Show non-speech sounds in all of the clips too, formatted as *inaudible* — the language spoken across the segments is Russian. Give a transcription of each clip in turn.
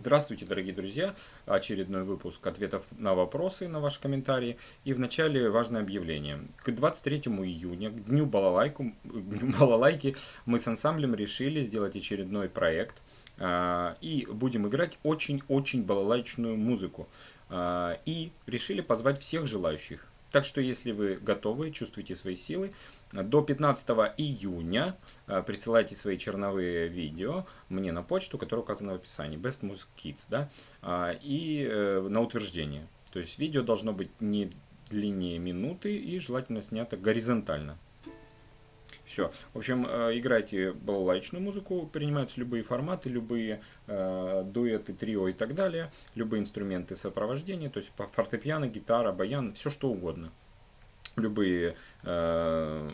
Здравствуйте, дорогие друзья! Очередной выпуск ответов на вопросы, на ваши комментарии. И вначале важное объявление. К 23 июня, к Дню, балалайку, дню балалайки, мы с ансамблем решили сделать очередной проект. А, и будем играть очень-очень балалайчную музыку. А, и решили позвать всех желающих. Так что, если вы готовы, чувствуете свои силы, до 15 июня э, присылайте свои черновые видео мне на почту, которая указана в описании, Best Music Kids, да, а, и э, на утверждение. То есть видео должно быть не длиннее минуты и желательно снято горизонтально. Все. В общем, э, играйте балалайчную музыку, принимаются любые форматы, любые э, дуэты, трио и так далее, любые инструменты сопровождения, то есть фортепиано, гитара, баян, все что угодно любые, э,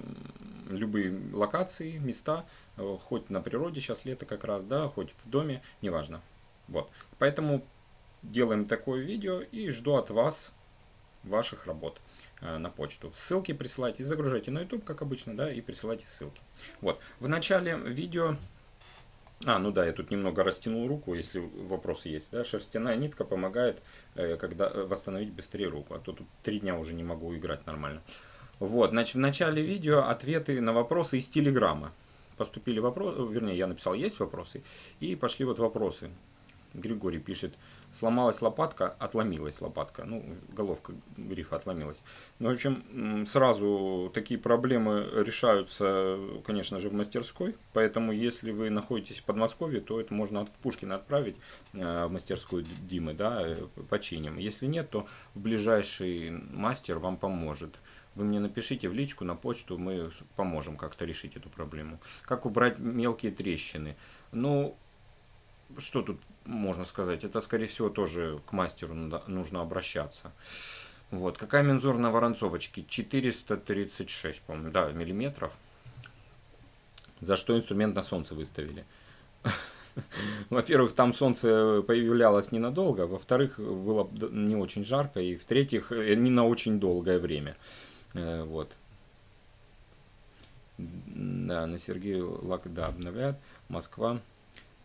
любые локации, места, э, хоть на природе, сейчас лето как раз, да, хоть в доме, неважно. Вот. Поэтому делаем такое видео и жду от вас ваших работ э, на почту. Ссылки присылайте, загружайте на YouTube, как обычно, да, и присылайте ссылки. Вот. В начале видео а, ну да, я тут немного растянул руку, если вопросы есть. Да? Шерстяная нитка помогает э, когда, э, восстановить быстрее руку, а то тут три дня уже не могу играть нормально. Вот, значит, в начале видео ответы на вопросы из Телеграма. Поступили вопросы, вернее, я написал, есть вопросы, и пошли вот вопросы. Григорий пишет, сломалась лопатка, отломилась лопатка. Ну, головка грифа отломилась. Ну, в общем, сразу такие проблемы решаются, конечно же, в мастерской. Поэтому, если вы находитесь в Подмосковье, то это можно от Пушкина отправить э, в мастерскую Димы, да, э, починим. Если нет, то ближайший мастер вам поможет. Вы мне напишите в личку, на почту, мы поможем как-то решить эту проблему. Как убрать мелкие трещины? Ну, что тут можно сказать? Это, скорее всего, тоже к мастеру нужно обращаться. Вот. Какая мензура на воронцовочке? 436, по-моему, да, миллиметров. За что инструмент на солнце выставили? *laughs* Во-первых, там солнце появлялось ненадолго, во-вторых, было не очень жарко, и в-третьих, э, не на очень долгое время. Э, вот. Да, на Сергею Лак, да, обновляют. Москва.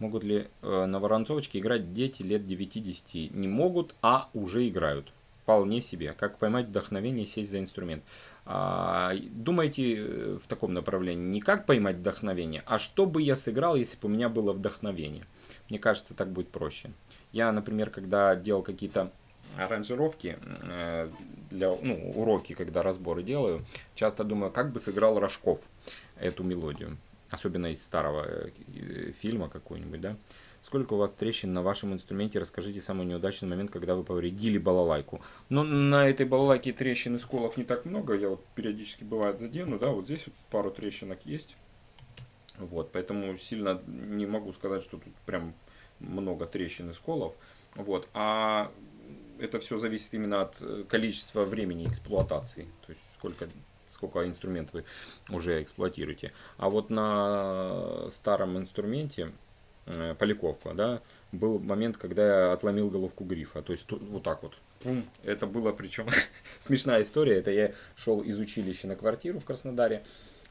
Могут ли э, на воронцовочке играть дети лет 9-10? Не могут, а уже играют. Вполне себе. Как поймать вдохновение сесть за инструмент. А, думайте э, в таком направлении. Не как поймать вдохновение, а что бы я сыграл, если бы у меня было вдохновение. Мне кажется, так будет проще. Я, например, когда делал какие-то аранжировки э, для ну, уроки, когда разборы делаю, часто думаю, как бы сыграл Рожков эту мелодию особенно из старого э, фильма какой-нибудь, да. Сколько у вас трещин на вашем инструменте? Расскажите самый неудачный момент, когда вы повредили балалайку. Но ну, на этой балалайке трещин и сколов не так много. Я вот периодически бывает задену, да, вот здесь вот пару трещинок есть. Вот, поэтому сильно не могу сказать, что тут прям много трещин и сколов. Вот, а это все зависит именно от э, количества времени эксплуатации. То есть сколько сколько инструмент вы уже эксплуатируете. А вот на старом инструменте, э, поликовка, да, был момент, когда я отломил головку грифа. То есть вот так вот. Пум. Это было причем *laughs* смешная история. Это я шел из училища на квартиру в Краснодаре.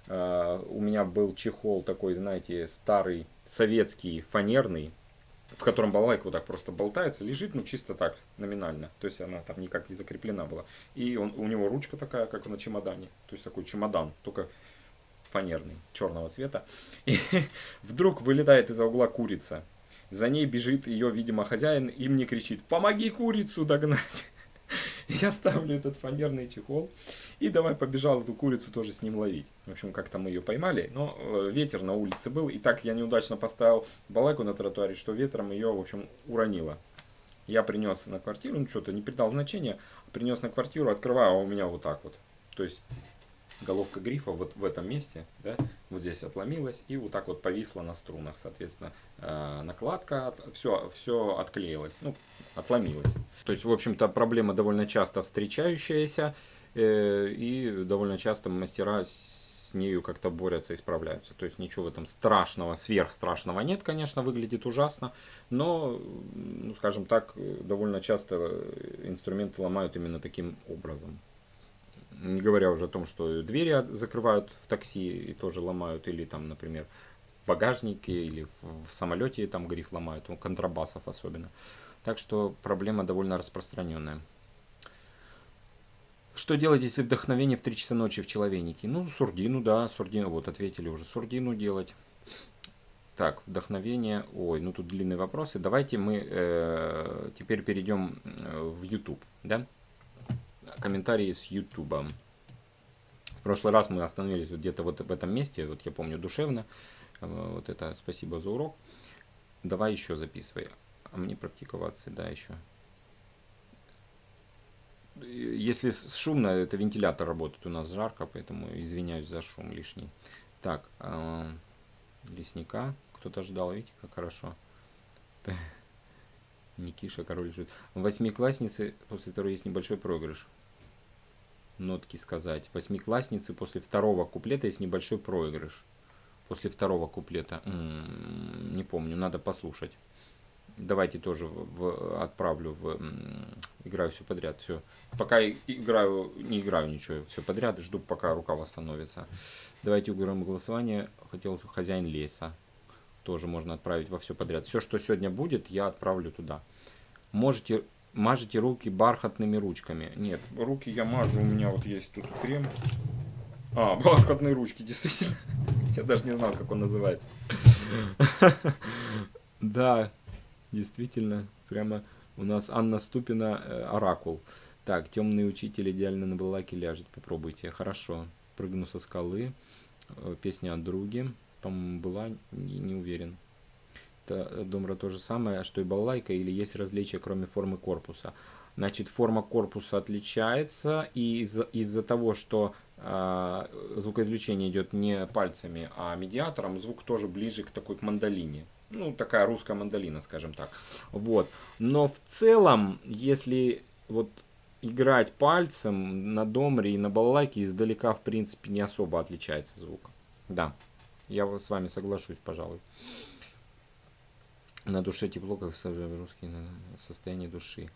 Uh, у меня был чехол такой, знаете, старый, советский, фанерный, в котором балалайка вот так просто болтается, лежит, ну чисто так, номинально. То есть она там никак не закреплена была. И он, у него ручка такая, как на чемодане. То есть такой чемодан, только фанерный, черного цвета. *laughs* И вдруг вылетает из-за угла курица. За ней бежит ее, видимо, хозяин и мне кричит, помоги курицу догнать. *laughs* Я ставлю этот фанерный чехол и давай побежал эту курицу тоже с ним ловить. В общем, как-то мы ее поймали, но э, ветер на улице был, и так я неудачно поставил балайку на тротуаре, что ветром ее, в общем, уронило. Я принес на квартиру, ну что-то не придал значения, принес на квартиру, открываю, а у меня вот так вот. То есть головка грифа вот в этом месте, да, вот здесь отломилась и вот так вот повисла на струнах, соответственно, э, накладка, все, все отклеилось, ну, отломилось. То есть, в общем-то, проблема довольно часто встречающаяся, и довольно часто мастера с нею как-то борются и справляются. То есть ничего в этом страшного, сверхстрашного нет, конечно, выглядит ужасно, но, ну, скажем так, довольно часто инструменты ломают именно таким образом. Не говоря уже о том, что двери закрывают в такси и тоже ломают, или там, например, в багажнике или в самолете там гриф ломают, у контрабасов особенно. Так что проблема довольно распространенная. Что делать, если вдохновение в 3 часа ночи в человенике? Ну, сурдину, да, сурдину, вот ответили уже, сурдину делать. Так, вдохновение, ой, ну тут длинные вопросы. Давайте мы э, теперь перейдем э, в YouTube, да? Комментарии с YouTube. В прошлый раз мы остановились вот где-то вот в этом месте, вот я помню, душевно. Э, вот это спасибо за урок. Давай еще записывай. А мне практиковаться, да, еще. Если шумно, это вентилятор работает, у нас жарко, поэтому извиняюсь за шум лишний. Так, э, лесника кто-то ждал, видите, как хорошо. *laughs* Никиша, король лежит. Восьмиклассницы, после второй есть небольшой проигрыш. Нотки сказать. Восьмиклассницы после второго куплета есть небольшой проигрыш. После второго куплета. -м -м, не помню, надо послушать. Давайте тоже в, отправлю в играю все подряд. Все. Пока играю, не играю ничего, все подряд, жду, пока рука восстановится. Давайте уберем голосование. Хотел хозяин леса. Тоже можно отправить во все подряд. Все, что сегодня будет, я отправлю туда. Можете мажете руки бархатными ручками. Нет, руки я мажу, у меня вот есть тут крем. А, *laughs* бархатные ручки, действительно. *laughs* Я даже не знал, как он называется. *laughs* Да, Действительно, прямо у нас Анна Ступина, э, Оракул. Так, темный учитель идеально на балаке ляжет, попробуйте. Хорошо. Прыгну со скалы. Э, песня о друге. Там была, не, не уверен. Это, Домра то же самое, что и балалайка, или есть различия, кроме формы корпуса. Значит, форма корпуса отличается, и из-за из того, что э, звукоизвлечение идет не пальцами, а медиатором, звук тоже ближе к такой к мандолине ну, такая русская мандолина, скажем так. Вот. Но в целом, если вот играть пальцем на домре и на балалайке издалека, в принципе, не особо отличается звук. Да, я с вами соглашусь, пожалуй. На душе тепло, как русский состояние души.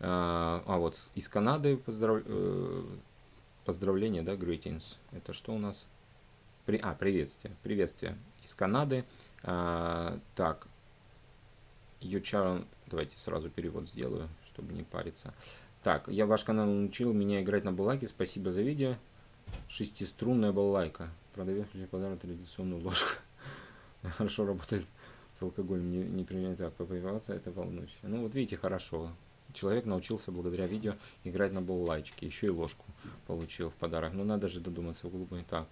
А, а вот из Канады поздрав... Э, поздравления, да, greetings. Это что у нас? При... А, приветствие. Приветствие из Канады. А, так, Ючарон, давайте сразу перевод сделаю, чтобы не париться. Так, я ваш канал научил меня играть на балалайке, спасибо за видео. Шестиструнная балалайка. Продавец мне подарок традиционную ложку. *laughs* Хорошо работает с алкоголем, не, не применяет так, попиваться, это волнующе. Ну вот видите, хорошо. Человек научился благодаря видео играть на балалайчике, еще и ложку получил в подарок. Ну надо же додуматься в глубину. Так,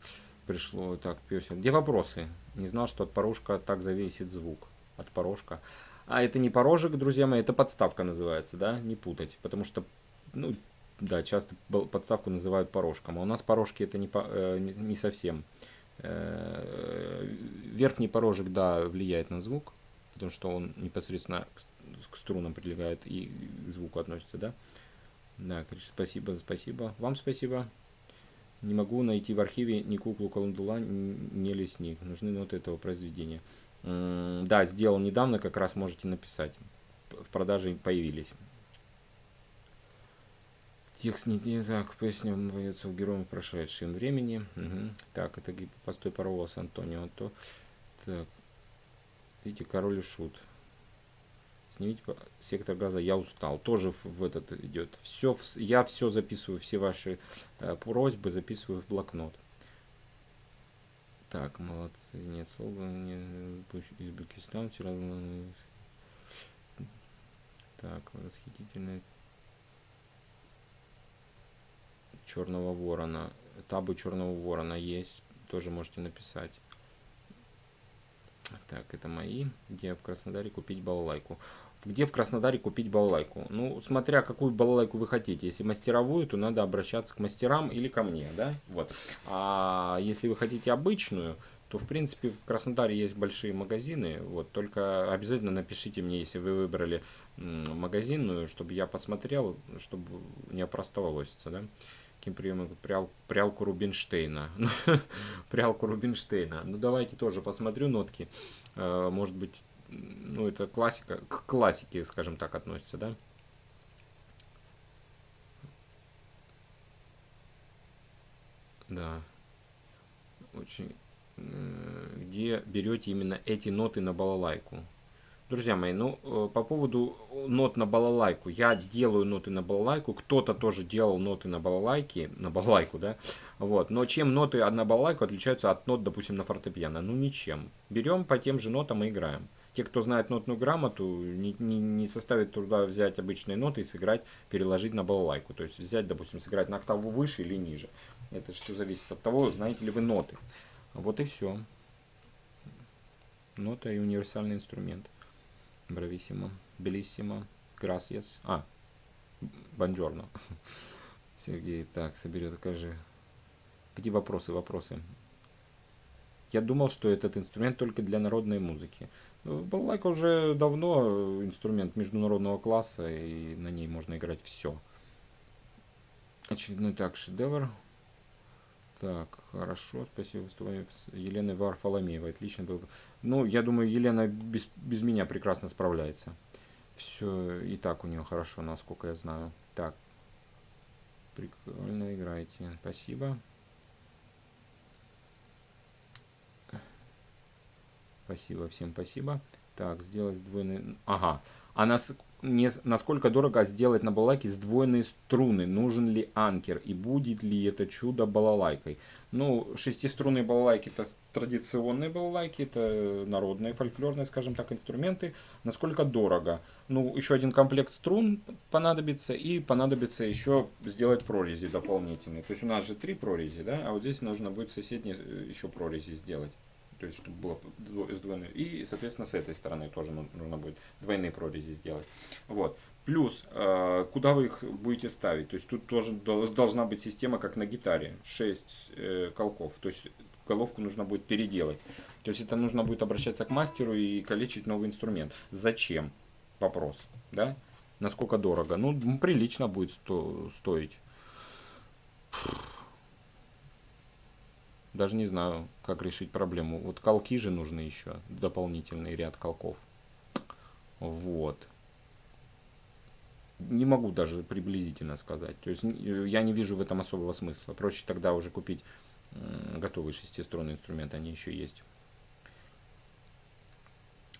пришло, так, песен. Где вопросы? Не знал, что от порожка так зависит звук. От порожка. А это не порожек, друзья мои, это подставка называется, да? Не путать. Потому что, ну, да, часто подставку называют порожком. А у нас порожки это не, э, не совсем. Э, верхний порожек, да, влияет на звук. Потому что он непосредственно к, к струнам прилегает и к звуку относится, да? Да, спасибо, спасибо. Вам спасибо. Не могу найти в архиве ни куклу Колундула, ни лесник. Нужны ноты этого произведения. Да, сделал недавно, как раз можете написать. В продаже появились. Текст не так, песня поется у героя прошедшем времени. Угу. Так, это постой паровоз Антонио. То, так, видите, король и шут. Снимите сектор газа, я устал. Тоже в, этот идет. Все, я все записываю, все ваши э, просьбы записываю в блокнот. Так, молодцы. Нет слова. Не, Узбекистан вчера. Так, восхитительная. Черного ворона. Табы черного ворона есть. Тоже можете написать. Так, это мои. Где в Краснодаре купить балалайку? Где в Краснодаре купить балалайку? Ну, смотря какую балалайку вы хотите. Если мастеровую, то надо обращаться к мастерам или ко мне, да? Вот. А если вы хотите обычную, то, в принципе, в Краснодаре есть большие магазины. Вот, только обязательно напишите мне, если вы выбрали магазинную, чтобы я посмотрел, чтобы не опростоволоситься, да? Каким приемом? Прял, прялку Рубинштейна. *laughs* прялку Рубинштейна. Ну, давайте тоже посмотрю нотки. Э, может быть, ну, это классика, к классике, скажем так, относится, да? Да. Очень... где берете именно эти ноты на балалайку. Друзья мои, ну, э, по поводу нот на балалайку. Я делаю ноты на балалайку, кто-то тоже делал ноты на балалайке, на балалайку, да, вот. Но чем ноты на балалайку отличаются от нот, допустим, на фортепиано? Ну, ничем. Берем по тем же нотам и играем. Те, кто знает нотную грамоту, не, не, не составит труда взять обычные ноты и сыграть, переложить на балалайку. То есть взять, допустим, сыграть на октаву выше или ниже. Это все зависит от того, знаете ли вы ноты. Вот и все. Нота и универсальный инструмент. Брависсимо, белиссимо, грасиас. А, бонжорно. *laughs* Сергей, так, соберет, покажи. Где вопросы, вопросы? Я думал, что этот инструмент только для народной музыки. Балалайка уже давно инструмент международного класса, и на ней можно играть все. Очередной так, шедевр. Так, хорошо, спасибо. Выступаем с Еленой Варфоломеевой. Отлично было. Ну, я думаю, Елена без, без меня прекрасно справляется. Все и так у нее хорошо, насколько я знаю. Так. Прикольно играете. Спасибо. Спасибо, всем спасибо. Так, сделать сдвоенный... Ага. А нас не, насколько дорого сделать на балалайке сдвоенные струны, нужен ли анкер и будет ли это чудо балалайкой. Ну, шестиструнные балалайки это традиционные балалайки, это народные, фольклорные, скажем так, инструменты. Насколько дорого? Ну, еще один комплект струн понадобится и понадобится еще сделать прорези дополнительные. То есть у нас же три прорези, да, а вот здесь нужно будет соседние э, еще прорези сделать то есть чтобы было сдвоенное. И, соответственно, с этой стороны тоже нужно будет двойные прорези сделать. Вот. Плюс, э, куда вы их будете ставить? То есть тут тоже должна быть система, как на гитаре, 6 э, колков. То есть головку нужно будет переделать. То есть это нужно будет обращаться к мастеру и калечить новый инструмент. Зачем? Вопрос. Да? Насколько дорого? Ну, прилично будет сто стоить. Даже не знаю, как решить проблему. Вот колки же нужны еще, дополнительный ряд колков. Вот. Не могу даже приблизительно сказать. То есть я не вижу в этом особого смысла. Проще тогда уже купить готовый шестиструнный инструмент, они еще есть.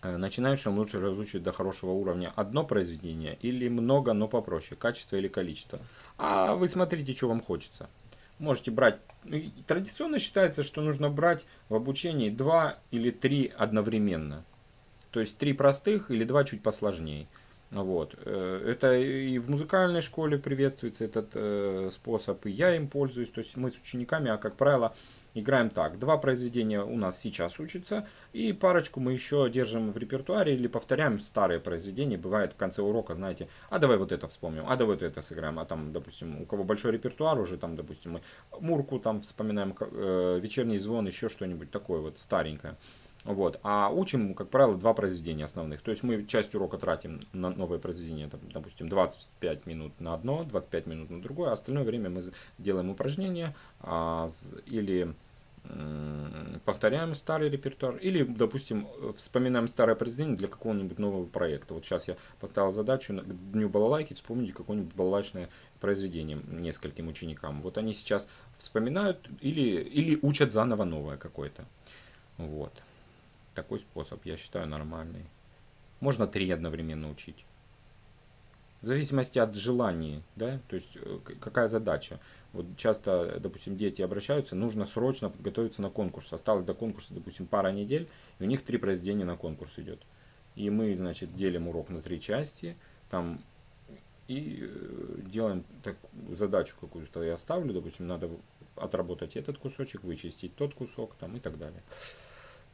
Э, начинающим лучше разучить до хорошего уровня одно произведение или много, но попроще, качество или количество. А вы смотрите, что вам хочется можете брать. Ну, традиционно считается, что нужно брать в обучении два или три одновременно. То есть три простых или два чуть посложнее. Вот. Э, это и в музыкальной школе приветствуется этот э, способ, и я им пользуюсь. То есть мы с учениками, а как правило, Играем так. Два произведения у нас сейчас учатся, и парочку мы еще держим в репертуаре или повторяем старые произведения. Бывает в конце урока, знаете, а давай вот это вспомним, а давай вот это сыграем. А там, допустим, у кого большой репертуар уже, там, допустим, мы Мурку там вспоминаем, э, вечерний звон, еще что-нибудь такое вот старенькое. Вот. А учим, как правило, два произведения основных. То есть мы часть урока тратим на новое произведение, там, допустим, 25 минут на одно, 25 минут на другое, а остальное время мы делаем упражнения а, или повторяем старый репертуар, или, допустим, вспоминаем старое произведение для какого-нибудь нового проекта. Вот сейчас я поставил задачу к Дню Балалайки вспомнить какое-нибудь балалайчное произведение нескольким ученикам. Вот они сейчас вспоминают или, или учат заново новое какое-то. Вот. Такой способ, я считаю, нормальный. Можно три одновременно учить. В зависимости от желания, да, то есть э, какая задача. Вот часто, допустим, дети обращаются, нужно срочно подготовиться на конкурс. Осталось до конкурса, допустим, пара недель, и у них три произведения на конкурс идет. И мы, значит, делим урок на три части, там, и э, делаем так, задачу какую-то я ставлю, допустим, надо отработать этот кусочек, вычистить тот кусок, там, и так далее.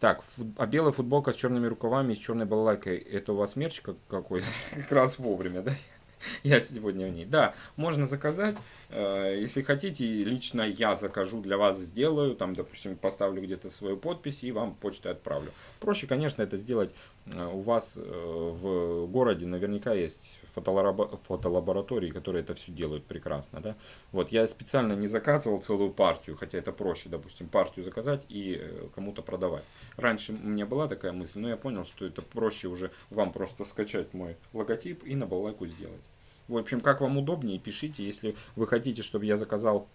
Так, а белая футболка с черными рукавами и с черной балалайкой, это у вас мерч какой? *laughs* Как раз вовремя, да? *laughs* Я сегодня в ней. Да, можно заказать. Э, если хотите, лично я закажу для вас, сделаю. Там, допустим, поставлю где-то свою подпись и вам почтой отправлю. Проще, конечно, это сделать у вас э, в городе. Наверняка есть фотолаборатории, которые это все делают прекрасно. Да? Вот, я специально не заказывал целую партию, хотя это проще, допустим, партию заказать и кому-то продавать. Раньше у меня была такая мысль, но я понял, что это проще уже вам просто скачать мой логотип и на балалайку сделать. В общем, как вам удобнее, пишите. Если вы хотите, чтобы я заказал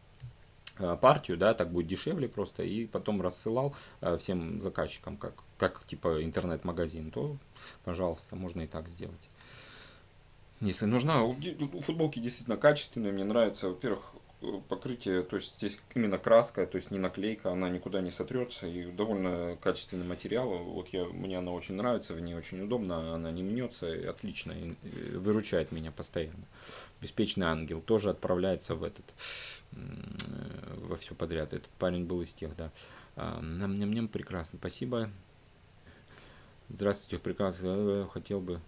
э, партию, да, так будет дешевле просто, и потом рассылал э, всем заказчикам, как, как типа интернет-магазин, то, пожалуйста, можно и так сделать. Если нужна, футболки действительно качественные, мне нравится, во-первых, покрытие, то есть здесь именно краска, то есть не наклейка, она никуда не сотрется и довольно качественный материал. Вот я, мне она очень нравится, в ней очень удобно, она не мнется, и отлично, и выручает меня постоянно. Беспечный ангел тоже отправляется в этот, во все подряд. Этот парень был из тех, да. Нам-ням-ням, прекрасно, спасибо. Здравствуйте, прекрасно, хотел бы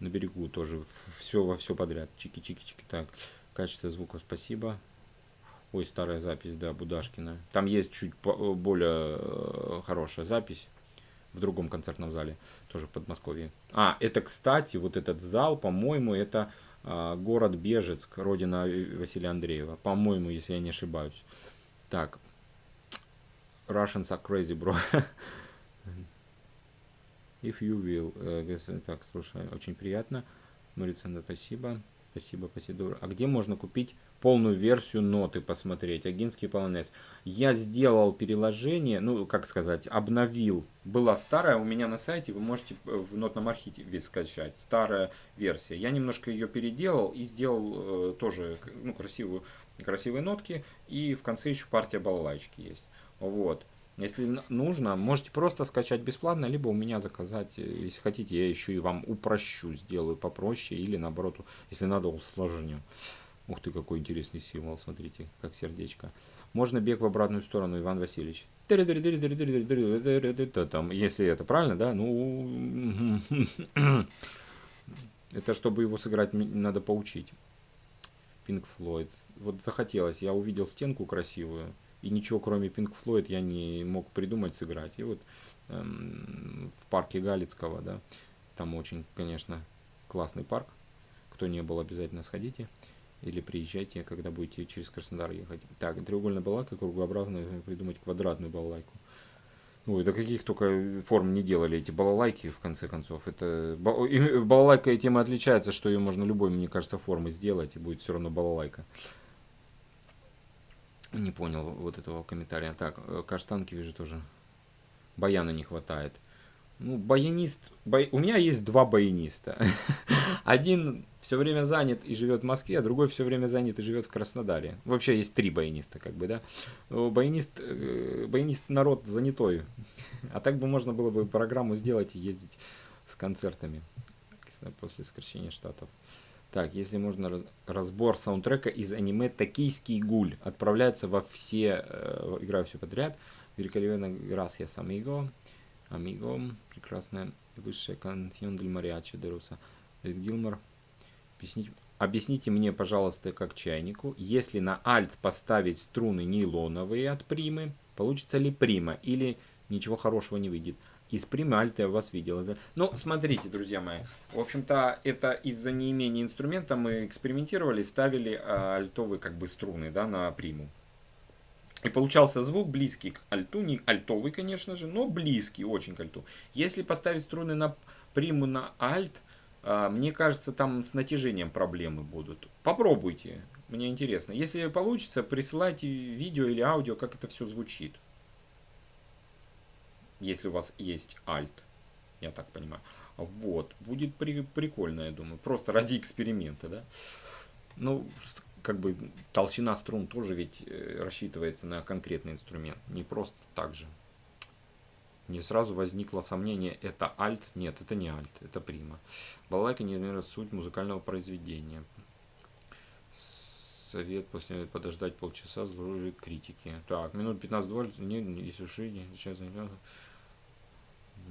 на берегу тоже все во все подряд. Чики-чики-чики, так. Качество звука спасибо. Ой, старая запись, да, Будашкина. Там есть чуть более э, хорошая запись в другом концертном зале, тоже в Подмосковье. А, это, кстати, вот этот зал, по-моему, это а, город Бежецк, родина Василия Андреева. По-моему, если я не ошибаюсь. Так. Russians are crazy, bro. *laughs* If you will. Э, так, слушай, очень приятно. Марицанда, спасибо. Спасибо, спасибо. А где можно купить полную версию ноты посмотреть? Агинский полонез. Я сделал переложение, ну, как сказать, обновил. Была старая у меня на сайте, вы можете в нотном архиве скачать. Старая версия. Я немножко ее переделал и сделал э, тоже ну, красивую, красивые нотки. И в конце еще партия балалайчики есть. Вот. Если нужно, можете просто скачать бесплатно, либо у меня заказать. Если хотите, я еще и вам упрощу, сделаю попроще, или наоборот, если надо, усложню. Ух ты, какой интересный символ, смотрите, как сердечко. Можно бег в обратную сторону, Иван Васильевич. Там, если это правильно, да, ну... Это чтобы его сыграть, надо поучить. Pink Floyd. Вот захотелось, я увидел стенку красивую и ничего кроме Pink Floyd я не мог придумать сыграть. И вот эм, в парке Галицкого, да, там очень, конечно, классный парк. Кто не был, обязательно сходите. Или приезжайте, когда будете через Краснодар ехать. Так, треугольная балалайка, кругообразная, придумать квадратную балалайку. Ой, да каких только форм не делали эти балалайки, в конце концов. Это балалайка и отличается, что ее можно любой, мне кажется, формы сделать, и будет все равно балалайка. Не понял вот этого комментария. Так, э, каштанки вижу тоже. Баяна не хватает. Ну, баянист... Бай... У меня есть два баяниста. *laughs* Один все время занят и живет в Москве, а другой все время занят и живет в Краснодаре. Вообще есть три баяниста, как бы, да. Баянист, э, баянист народ занятой. *laughs* А так бы можно было бы программу сделать и ездить с концертами после сокращения штатов. Так, если можно, разбор саундтрека из аниме «Токийский гуль». Отправляется во все, э, играю все подряд. Великолепно gracias, amigo. Amigo. Прекрасная высшая каньон дель мариачи Деруса. Гилмор. Объясните, объясните мне, пожалуйста, как чайнику, если на альт поставить струны нейлоновые от примы, получится ли прима или ничего хорошего не выйдет? Из примальта я вас видел. Ну, смотрите, друзья мои. В общем-то, это из-за неимения инструмента мы экспериментировали, ставили а, альтовые как бы струны да, на приму. И получался звук близкий к альту, не альтовый, конечно же, но близкий очень к альту. Если поставить струны на приму на альт, а, мне кажется, там с натяжением проблемы будут. Попробуйте, мне интересно. Если получится, присылайте видео или аудио, как это все звучит если у вас есть Alt, я так понимаю. Вот, будет при, прикольно, я думаю, просто ради эксперимента, да. Ну, как бы толщина струн тоже ведь э, рассчитывается на конкретный инструмент, не просто так же. Не сразу возникло сомнение, это альт? Нет, это не альт, это прима. Балалайка не наверное, суть музыкального произведения. Совет после подождать полчаса, здоровья критики. Так, минут 15-20, не, если шире, сейчас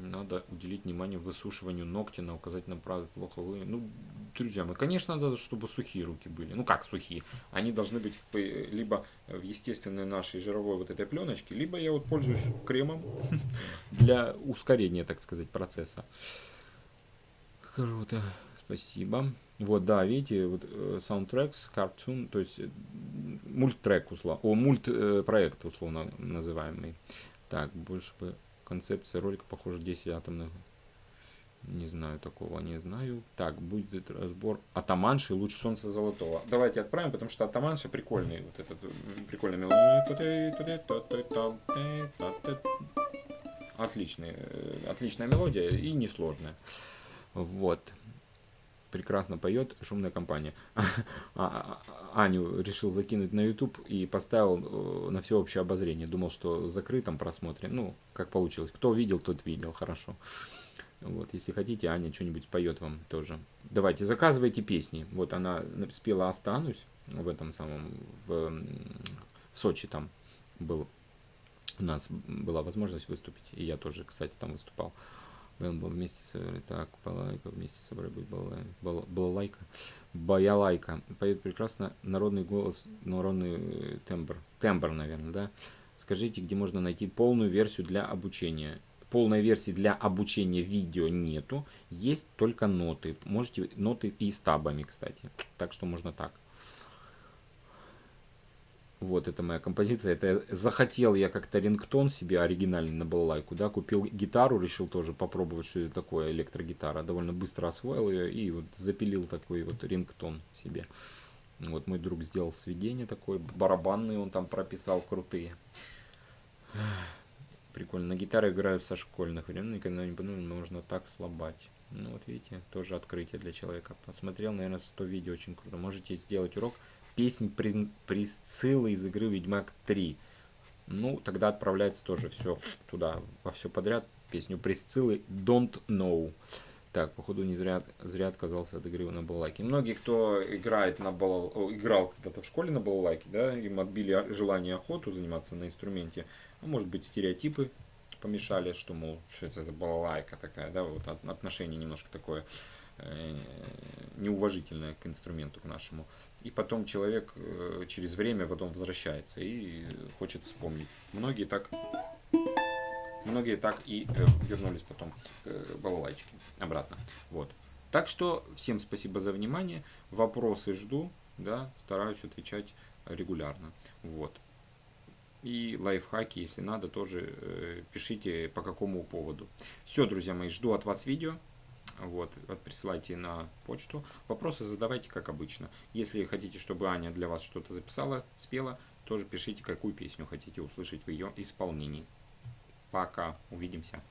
надо уделить внимание высушиванию ногтя на указательном праве. Плохо вы... Ну, друзья мои, конечно, надо, чтобы сухие руки были. Ну, как сухие? Они должны быть в, либо в естественной нашей жировой вот этой пленочке, либо я вот пользуюсь кремом *laughs* для ускорения, так сказать, процесса. Круто. Спасибо. Вот, да, видите, вот э, soundtracks, cartoon, то есть э, мульттрек, условно, о, мультпроект, условно называемый. Так, больше бы концепция ролика, похоже, 10 атомных. Не знаю такого, не знаю. Так, будет разбор Атаманши луч солнца золотого. Давайте отправим, потому что Атаманши прикольный. Вот этот прикольный мелодия. Отличный, отличная мелодия и несложная. Вот. Прекрасно поет шумная компания. *laughs* Аню решил закинуть на YouTube и поставил на всеобщее обозрение. Думал, что закрытом просмотре. Ну, как получилось. Кто видел, тот видел. Хорошо. Вот, если хотите, Аня что-нибудь поет вам тоже. Давайте, заказывайте песни. Вот она спела «Останусь» в этом самом, в, в Сочи там был. У нас была возможность выступить, и я тоже, кстати, там выступал. Был, был вместе с... Так, Балайка, вместе с собой быть Балайка. Балалайка. Баялайка. Поет прекрасно народный голос, народный тембр. Тембр, наверное, да? Скажите, где можно найти полную версию для обучения полной версии для обучения видео нету, есть только ноты. Можете ноты и с табами, кстати. Так что можно так. Вот, это моя композиция. Это захотел я как-то рингтон себе оригинальный на балалайку, да, купил гитару, решил тоже попробовать, что это такое электрогитара. Довольно быстро освоил ее и вот запилил такой вот рингтон себе. Вот мой друг сделал сведение такое, барабанный он там прописал крутые. Прикольно. На гитаре играют со школьных времен, никогда не подумал, можно так слабать. Ну вот видите, тоже открытие для человека. Посмотрел, наверное, 100 видео, очень круто. Можете сделать урок песнь Присциллы из игры Ведьмак 3. Ну, тогда отправляется тоже все туда, во все подряд. Песню Присциллы Don't Know. Так, походу не зря, зря отказался от игры на балалайке. Многие, кто играет на балал... играл когда-то в школе на балалайке, да, им отбили желание охоту заниматься на инструменте, а может быть стереотипы помешали, что, мол, что это за балалайка такая, да, вот отношение немножко такое неуважительное к инструменту, к нашему. И потом человек э, через время потом возвращается и хочет вспомнить. Многие так многие так и э, вернулись потом к э, балалайчике обратно. Вот. Так что всем спасибо за внимание. Вопросы жду, да, стараюсь отвечать регулярно. Вот. И лайфхаки, если надо, тоже э, пишите по какому поводу. Все, друзья мои, жду от вас видео. Вот, присылайте на почту. Вопросы задавайте, как обычно. Если хотите, чтобы Аня для вас что-то записала, спела, тоже пишите, какую песню хотите услышать в ее исполнении. Пока, увидимся.